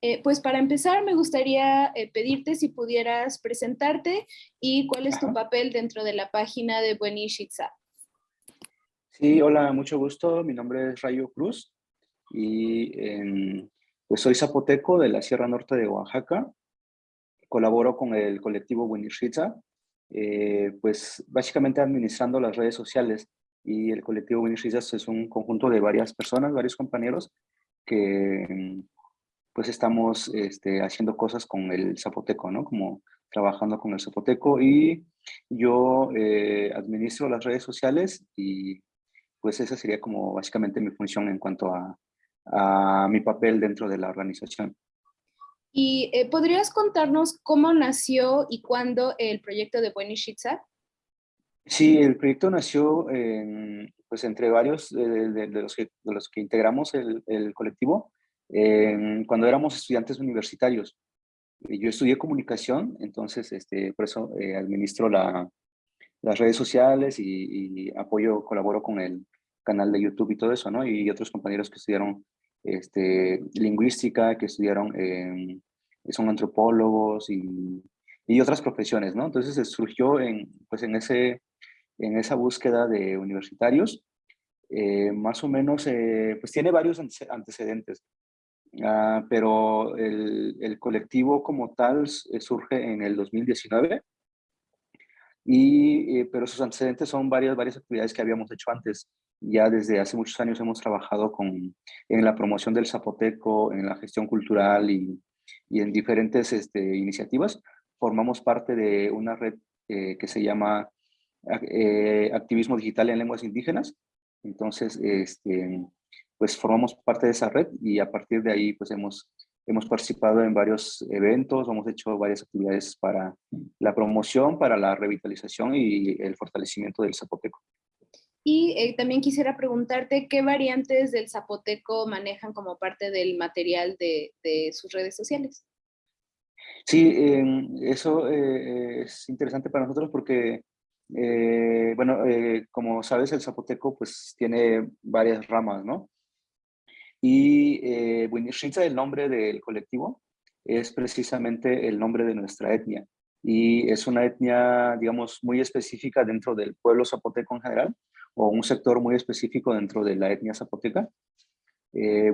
Eh, pues para empezar me gustaría eh, pedirte si pudieras presentarte y cuál es tu papel dentro de la página de Buenishitza. Sí, hola, mucho gusto. Mi nombre es Rayo Cruz y pues soy zapoteco de la Sierra Norte de Oaxaca. Colaboro con el colectivo Buenishitza, eh, pues básicamente administrando las redes sociales y el colectivo Buenishitza es un conjunto de varias personas, varios compañeros que pues estamos este, haciendo cosas con el zapoteco, ¿no? Como trabajando con el zapoteco y yo eh, administro las redes sociales y pues esa sería como básicamente mi función en cuanto a, a mi papel dentro de la organización. ¿Y eh, podrías contarnos cómo nació y cuándo el proyecto de Buenishitza? Sí, el proyecto nació en, pues entre varios de, de, los que, de, los que, integramos el, el colectivo cuando éramos estudiantes universitarios. Yo estudié comunicación, entonces este, por eso eh, administro la, las redes sociales y, apoyo, colaboro con el canal de YouTube y todo eso, ¿no? Y otros compañeros que estudiaron este, lingüística, que estudiaron, son antropólogos y, y, otras profesiones, ¿no? Entonces surgió en, pues en, ese, en esa búsqueda de universitarios, eh, más o menos, eh, pues tiene varios antecedentes. Ah, pero el, el, colectivo como tal eh, surge en el 2019, y, eh, pero sus antecedentes son varias, varias actividades que habíamos hecho antes. Ya desde hace muchos años hemos trabajado con, en la promoción del zapoteco, en la gestión cultural y, y en diferentes este, iniciativas. Formamos parte de una red eh, que se llama Activismo Digital en Lenguas Indígenas. Entonces, este, pues formamos parte de esa red y a partir de ahí pues hemos, hemos participado en varios eventos, hemos hecho varias actividades para la promoción, para la revitalización y el fortalecimiento del zapoteco. Y eh, también quisiera preguntarte qué variantes del zapoteco manejan como parte del material de, de sus redes sociales. Sí, eh, eso eh, es interesante para nosotros porque, eh, bueno, eh, como sabes, el zapoteco pues tiene varias ramas, ¿no? Y eh, el nombre del colectivo, es precisamente el nombre de nuestra etnia. Y es una etnia, digamos, muy específica dentro del pueblo zapoteco en general, o un sector muy específico dentro de la etnia zapoteca. Eh,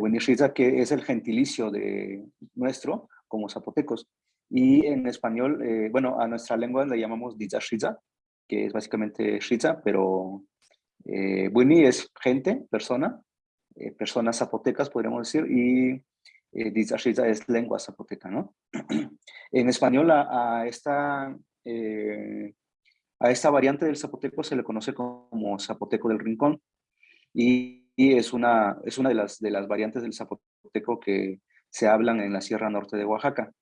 que es el gentilicio de nuestro como zapotecos. Y en español, eh, bueno, a nuestra lengua le llamamos Dizashiza, que es básicamente Shiza, pero eh, es gente, persona, eh, personas zapotecas, podríamos decir, y eh, es lengua zapoteca, ¿no? en español a, esta, eh, a esta variante del zapoteco se le conoce como zapoteco del rincón, y, es, una, es una de las, de las variantes del zapoteco que se hablan en la Sierra Norte de Oaxaca.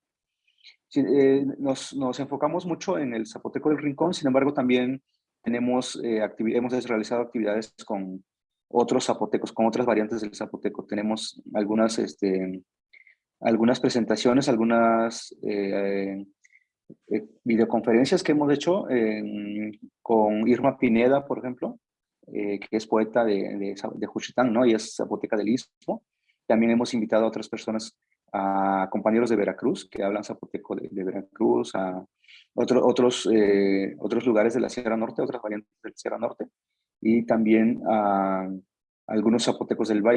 Eh, nos, nos, enfocamos mucho en el zapoteco del rincón, sin embargo también tenemos, hemos realizado actividades con otros zapotecos, con otras variantes del zapoteco. Tenemos algunas, este, algunas presentaciones, algunas eh, eh, videoconferencias que hemos hecho con Irma Pineda, por ejemplo, eh, que es poeta de, de, de Juchitán, ¿no? Y es zapoteca del Istmo. También hemos invitado a otras personas, a compañeros de Veracruz, que hablan zapoteco de, Veracruz, a otro, otros, otros lugares de la Sierra Norte, otras variantes de la Sierra Norte y también a algunos zapotecos del Valle.